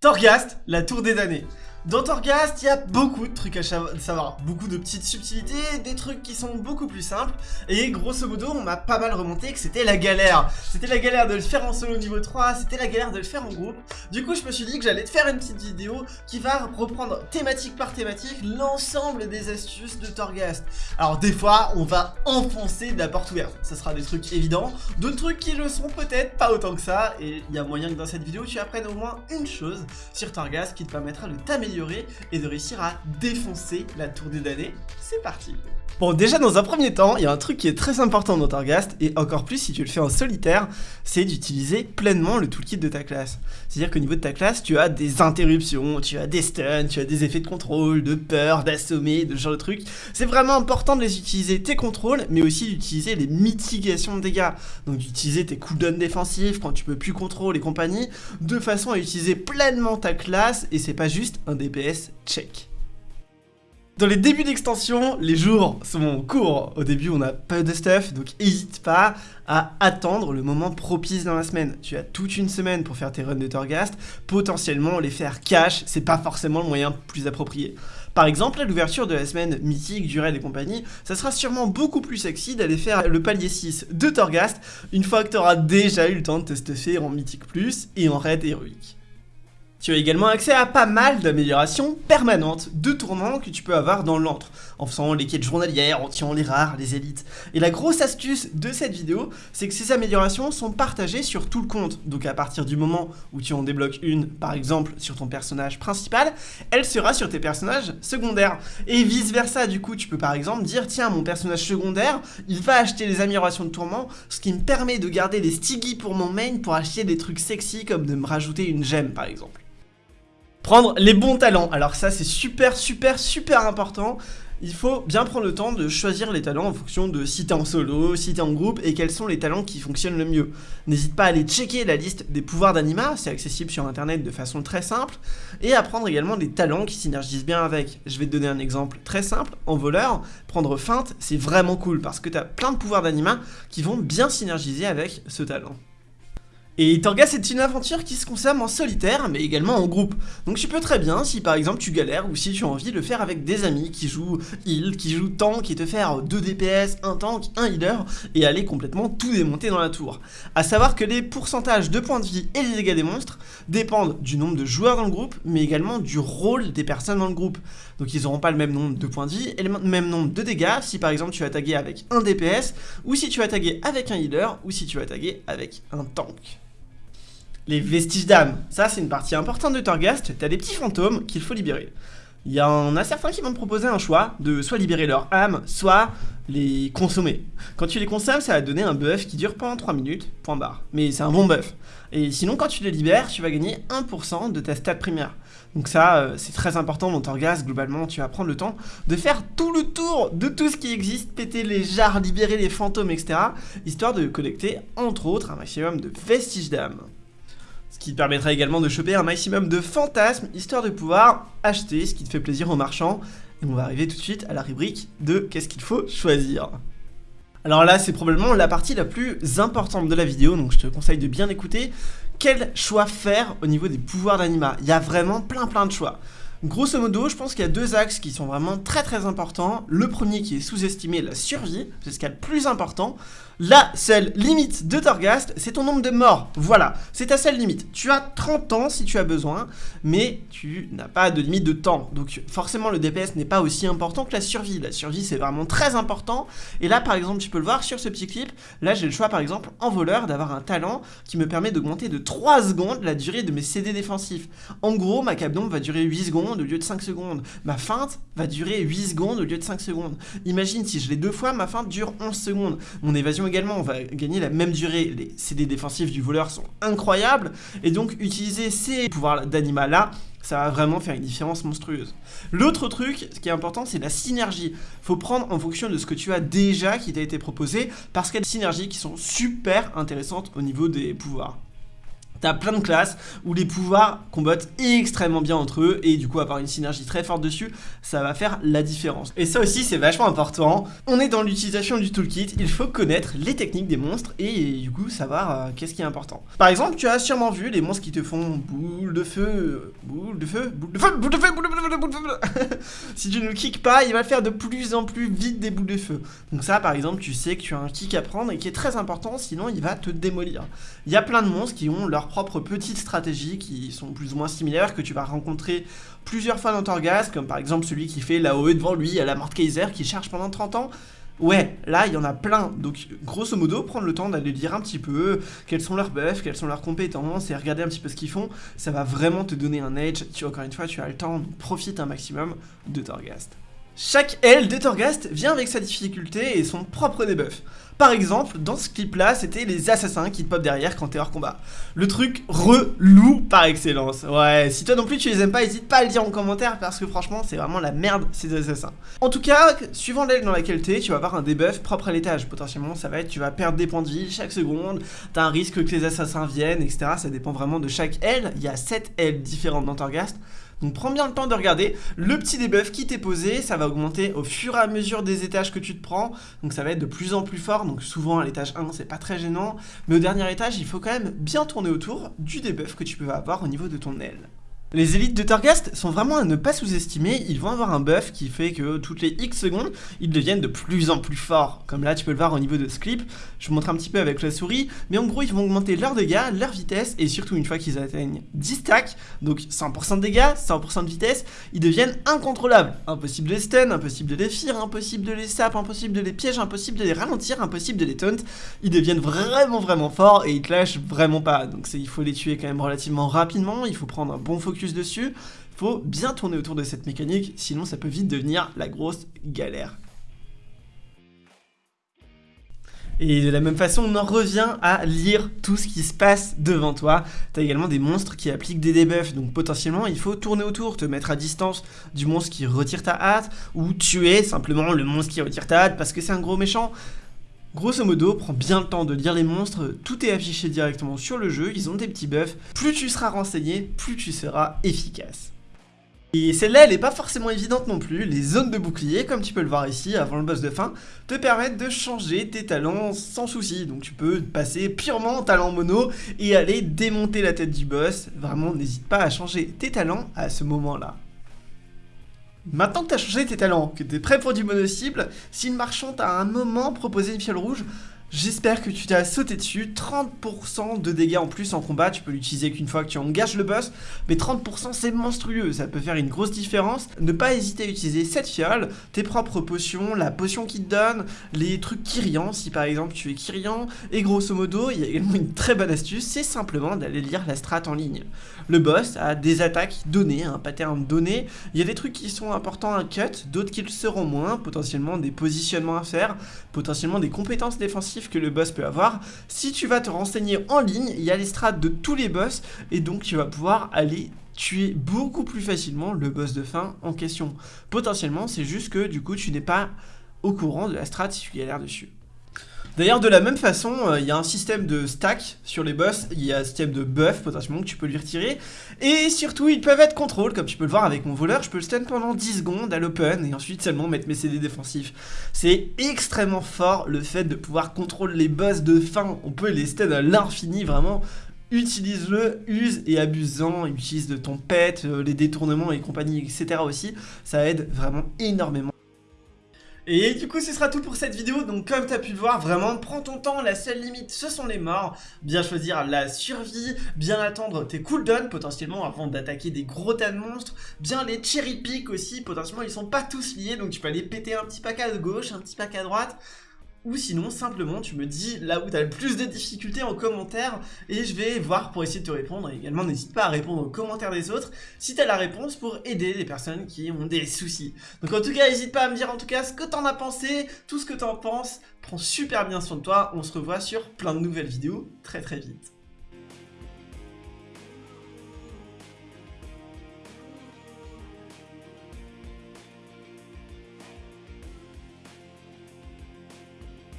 Torghast, la tour des damnés. Dans Torghast, il y a beaucoup de trucs à savoir, beaucoup de petites subtilités, des trucs qui sont beaucoup plus simples, et grosso modo, on m'a pas mal remonté que c'était la galère. C'était la galère de le faire en solo niveau 3, c'était la galère de le faire en groupe. Du coup, je me suis dit que j'allais te faire une petite vidéo qui va reprendre thématique par thématique l'ensemble des astuces de Torghast. Alors des fois, on va enfoncer de la porte ouverte, ça sera des trucs évidents, d'autres trucs qui le sont peut-être pas autant que ça, et il y a moyen que dans cette vidéo, tu apprennes au moins une chose sur Torghast qui te permettra de t'améliorer et de réussir à défoncer la tour des damnés. C'est parti Bon, déjà dans un premier temps, il y a un truc qui est très important dans Torghast, et encore plus si tu le fais en solitaire, c'est d'utiliser pleinement le toolkit de ta classe. C'est-à-dire qu'au niveau de ta classe, tu as des interruptions, tu as des stuns, tu as des effets de contrôle, de peur, d'assommer, de ce genre de trucs. C'est vraiment important de les utiliser tes contrôles, mais aussi d'utiliser les mitigations de dégâts. Donc d'utiliser tes cooldowns défensifs quand tu peux plus contrôler et compagnie, de façon à utiliser pleinement ta classe, et c'est pas juste un DPS check. Dans les débuts d'extension, les jours sont courts. Au début, on a pas de stuff, donc n'hésite pas à attendre le moment propice dans la semaine. Tu as toute une semaine pour faire tes runs de Torghast. Potentiellement, les faire cash, c'est pas forcément le moyen plus approprié. Par exemple, à l'ouverture de la semaine mythique, du raid et compagnie, ça sera sûrement beaucoup plus sexy d'aller faire le palier 6 de Torghast une fois que tu auras déjà eu le temps de te stuffer en mythique plus et en raid héroïque. Tu as également accès à pas mal d'améliorations permanentes de tourments que tu peux avoir dans l'antre, en faisant les quêtes journalières, en tirant les rares, les élites. Et la grosse astuce de cette vidéo, c'est que ces améliorations sont partagées sur tout le compte. Donc à partir du moment où tu en débloques une, par exemple sur ton personnage principal, elle sera sur tes personnages secondaires. Et vice versa, du coup, tu peux par exemple dire, tiens, mon personnage secondaire, il va acheter les améliorations de tourments, ce qui me permet de garder des stiggy pour mon main pour acheter des trucs sexy comme de me rajouter une gemme par exemple. Prendre les bons talents. Alors ça, c'est super, super, super important. Il faut bien prendre le temps de choisir les talents en fonction de si t'es en solo, si t'es en groupe et quels sont les talents qui fonctionnent le mieux. N'hésite pas à aller checker la liste des pouvoirs d'anima, c'est accessible sur internet de façon très simple, et à prendre également des talents qui synergisent bien avec. Je vais te donner un exemple très simple, en voleur, prendre feinte, c'est vraiment cool parce que t'as plein de pouvoirs d'anima qui vont bien synergiser avec ce talent. Et Torghast c'est une aventure qui se consomme en solitaire, mais également en groupe. Donc tu peux très bien, si par exemple tu galères, ou si tu as envie de le faire avec des amis qui jouent heal, qui jouent tank, et te faire 2 DPS, 1 tank, 1 healer, et aller complètement tout démonter dans la tour. A savoir que les pourcentages de points de vie et les dégâts des monstres dépendent du nombre de joueurs dans le groupe, mais également du rôle des personnes dans le groupe. Donc ils n'auront pas le même nombre de points de vie et le même nombre de dégâts si par exemple tu vas taguer avec un DPS, ou si tu vas taguer avec un healer, ou si tu vas taguer avec un tank les vestiges d'âme. Ça, c'est une partie importante de Torghast. T'as des petits fantômes qu'il faut libérer. Il y en a certains qui vont te proposer un choix de soit libérer leur âme, soit les consommer. Quand tu les consommes, ça va donner un buff qui dure pendant 3 minutes, point barre. Mais c'est un bon buff. Et sinon, quand tu les libères, tu vas gagner 1% de ta stat primaire. Donc ça, euh, c'est très important dans Torghast, globalement, tu vas prendre le temps de faire tout le tour de tout ce qui existe, péter les jarres, libérer les fantômes, etc. Histoire de collecter, entre autres, un maximum de vestiges d'âme ce qui te permettra également de choper un maximum de fantasmes, histoire de pouvoir acheter ce qui te fait plaisir aux marchands. Et on va arriver tout de suite à la rubrique de qu'est-ce qu'il faut choisir? Alors là, c'est probablement la partie la plus importante de la vidéo, donc je te conseille de bien écouter. Quel choix faire au niveau des pouvoirs d'anima? Il y a vraiment plein plein de choix. Grosso modo, je pense qu'il y a deux axes qui sont vraiment très très importants. Le premier qui est sous-estimé, la survie, c'est ce qu'il y a de plus important. La seule limite de Torghast, c'est ton nombre de morts. Voilà, c'est ta seule limite. Tu as 30 ans si tu as besoin, mais tu n'as pas de limite de temps. Donc forcément, le DPS n'est pas aussi important que la survie. La survie, c'est vraiment très important. Et là, par exemple, tu peux le voir sur ce petit clip. Là, j'ai le choix, par exemple, en voleur, d'avoir un talent qui me permet d'augmenter de 3 secondes la durée de mes CD défensifs. En gros, ma cap va durer 8 secondes au lieu de 5 secondes. Ma feinte va durer 8 secondes au lieu de 5 secondes. Imagine si je l'ai deux fois, ma feinte dure 11 secondes. Mon évasion également, on va gagner la même durée. Les CD défensifs du voleur sont incroyables, et donc utiliser ces pouvoirs d'animal là, ça va vraiment faire une différence monstrueuse. L'autre truc, ce qui est important, c'est la synergie. Faut prendre en fonction de ce que tu as déjà qui t'a été proposé, parce qu'il y a des synergies qui sont super intéressantes au niveau des pouvoirs. T'as plein de classes où les pouvoirs combattent extrêmement bien entre eux et du coup avoir une synergie très forte dessus, ça va faire la différence. Et ça aussi c'est vachement important. On est dans l'utilisation du toolkit, il faut connaître les techniques des monstres et du coup savoir euh, qu'est-ce qui est important. Par exemple, tu as sûrement vu les monstres qui te font boule de feu, boule de feu, boule de feu, boule de feu, boule de feu, boule de feu. si tu ne le kick pas, il va faire de plus en plus vite des boules de feu. Donc ça par exemple, tu sais que tu as un kick à prendre et qui est très important, sinon il va te démolir. Il y a plein de monstres qui ont leur propres petites stratégies qui sont plus ou moins similaires, que tu vas rencontrer plusieurs fois dans Torghast, comme par exemple celui qui fait la OE devant lui à la Mort Kaiser, qui charge pendant 30 ans. Ouais, là, il y en a plein. Donc, grosso modo, prendre le temps d'aller lire un petit peu quels sont leurs buffs, quelles sont leurs compétences et regarder un petit peu ce qu'ils font. Ça va vraiment te donner un edge. Tu, encore une fois, tu as le temps, profite un maximum de Torghast. Chaque aile de Torghast vient avec sa difficulté et son propre debuff. Par exemple, dans ce clip là, c'était les assassins qui te pop derrière quand t'es hors combat. Le truc relou par excellence. Ouais, si toi non plus tu les aimes pas, n'hésite pas à le dire en commentaire parce que franchement c'est vraiment la merde ces assassins. En tout cas, suivant l'aile dans laquelle t'es, tu vas avoir un debuff propre à l'étage. Potentiellement ça va être tu vas perdre des points de vie chaque seconde, t'as un risque que les assassins viennent, etc. Ça dépend vraiment de chaque aile. Il y a 7 ailes différentes dans Torghast. Donc prends bien le temps de regarder. Le petit debuff qui t'est posé, ça va augmenter au fur et à mesure des étages que tu te prends, donc ça va être de plus en plus fort, donc souvent à l'étage 1 c'est pas très gênant, mais au dernier étage il faut quand même bien tourner autour du debuff que tu peux avoir au niveau de ton aile. Les élites de Targast sont vraiment à ne pas sous-estimer, ils vont avoir un buff qui fait que toutes les X secondes, ils deviennent de plus en plus forts. Comme là, tu peux le voir au niveau de ce clip, je vous montre un petit peu avec la souris, mais en gros, ils vont augmenter leurs dégâts, leur vitesse, et surtout une fois qu'ils atteignent 10 stacks, donc 100% de dégâts, 100% de vitesse, ils deviennent incontrôlables. Impossible de les stun, impossible de les fear, impossible de les sap, impossible de les pièges, impossible de les ralentir, impossible de les taunt. Ils deviennent vraiment vraiment forts et ils te lâchent vraiment pas, donc il faut les tuer quand même relativement rapidement, il faut prendre un bon focus dessus, faut bien tourner autour de cette mécanique, sinon ça peut vite devenir la grosse galère. Et de la même façon, on en revient à lire tout ce qui se passe devant toi. T'as également des monstres qui appliquent des debuffs, donc potentiellement il faut tourner autour, te mettre à distance du monstre qui retire ta hâte, ou tuer simplement le monstre qui retire ta hâte parce que c'est un gros méchant. Grosso modo, prends bien le temps de lire les monstres, tout est affiché directement sur le jeu, ils ont des petits buffs, plus tu seras renseigné, plus tu seras efficace. Et celle-là, elle n'est pas forcément évidente non plus, les zones de bouclier, comme tu peux le voir ici, avant le boss de fin, te permettent de changer tes talents sans souci. Donc tu peux passer purement en talent mono et aller démonter la tête du boss. Vraiment, n'hésite pas à changer tes talents à ce moment-là. Maintenant que tu as changé tes talents, que tu es prêt pour du mono-cible, si le marchand t'a à un moment proposé une fiole rouge, J'espère que tu t'as sauté dessus, 30% de dégâts en plus en combat, tu peux l'utiliser qu'une fois que tu engages le boss, mais 30% c'est monstrueux, ça peut faire une grosse différence. Ne pas hésiter à utiliser cette fiole, tes propres potions, la potion qui te donne, les trucs Kyrian, si par exemple tu es Kyrian, et grosso modo, il y a également une très bonne astuce, c'est simplement d'aller lire la strat en ligne. Le boss a des attaques données, un pattern donné, il y a des trucs qui sont importants à cut, d'autres qui le seront moins, potentiellement des positionnements à faire, potentiellement des compétences défensives que le boss peut avoir. Si tu vas te renseigner en ligne, il y a les strats de tous les boss et donc tu vas pouvoir aller tuer beaucoup plus facilement le boss de fin en question. Potentiellement, c'est juste que du coup, tu n'es pas au courant de la strat si tu galères dessus. D'ailleurs, de la même façon, euh, il y a un système de stack sur les boss, il y a un système de buff potentiellement que tu peux lui retirer, et surtout, ils peuvent être contrôle, comme tu peux le voir avec mon voleur, je peux le stun pendant 10 secondes à l'open, et ensuite seulement mettre mes CD défensifs. C'est extrêmement fort le fait de pouvoir contrôler les boss de fin, on peut les stun à l'infini, vraiment, utilise-le, use et abusant, utilise de ton pet, euh, les détournements et compagnie, etc. aussi, ça aide vraiment énormément. Et du coup ce sera tout pour cette vidéo, donc comme tu as pu le voir, vraiment prends ton temps, la seule limite ce sont les morts, bien choisir la survie, bien attendre tes cooldowns potentiellement avant d'attaquer des gros tas de monstres, bien les cherry pick aussi, potentiellement ils sont pas tous liés. Donc tu peux aller péter un petit pack à gauche, un petit pack à droite, ou sinon simplement tu me dis là où tu as le plus de difficultés en commentaire et je vais voir pour essayer de te répondre et également n'hésite pas à répondre aux commentaires des autres si tu la réponse pour aider les personnes qui ont des soucis. Donc en tout cas n'hésite pas à me dire en tout cas ce que t'en as pensé, tout ce que t'en penses, prends super bien soin de toi, on se revoit sur plein de nouvelles vidéos très très vite.